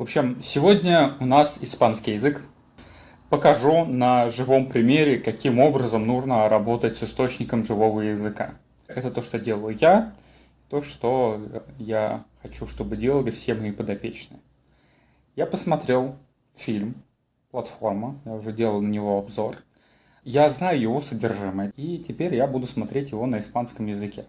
В общем, сегодня у нас испанский язык. Покажу на живом примере, каким образом нужно работать с источником живого языка. Это то, что делаю я, то, что я хочу, чтобы делали все мои подопечные. Я посмотрел фильм «Платформа», я уже делал на него обзор. Я знаю его содержимое, и теперь я буду смотреть его на испанском языке.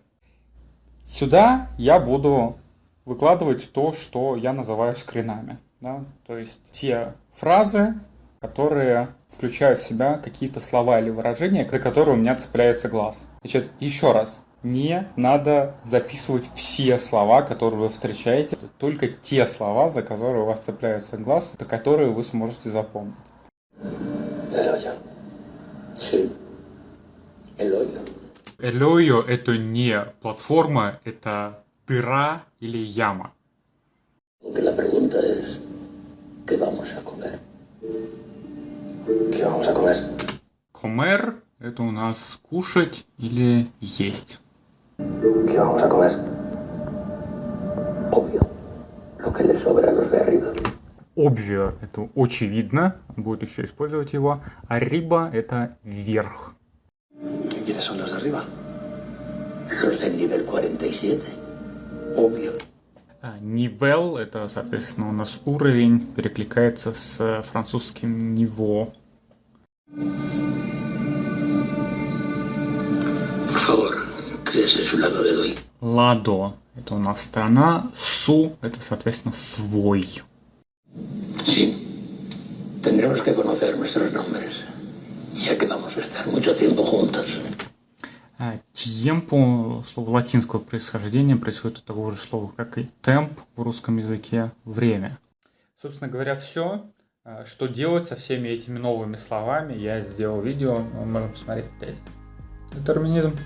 Сюда я буду выкладывать то, что я называю скринами. Да? То есть те фразы, которые включают в себя какие-то слова или выражения, за которые у меня цепляется глаз. Значит, еще раз, не надо записывать все слова, которые вы встречаете, только те слова, за которые у вас цепляются глаз, которые вы сможете запомнить. Элойо это не платформа, это дыра или яма. Comer – это у нас кушать или есть. Obvio – это очевидно, будет еще использовать его. А риба – это вверх. ¿Quiénes son los de arriba? Los del nivel 47. Obvio. Нивел – это, соответственно, у нас уровень, перекликается с французским «ниво». Ладо – это у нас страна, Су – это, соответственно, свой. Sí, tendremos que conocer nuestros nombres, ya que vamos a estar mucho tiempo juntos. Темпо, слово латинского происхождения, происходит от того же слова, как и темп в русском языке время. Собственно говоря, все. Что делать со всеми этими новыми словами, я сделал видео, можем посмотреть здесь. Детерминизм.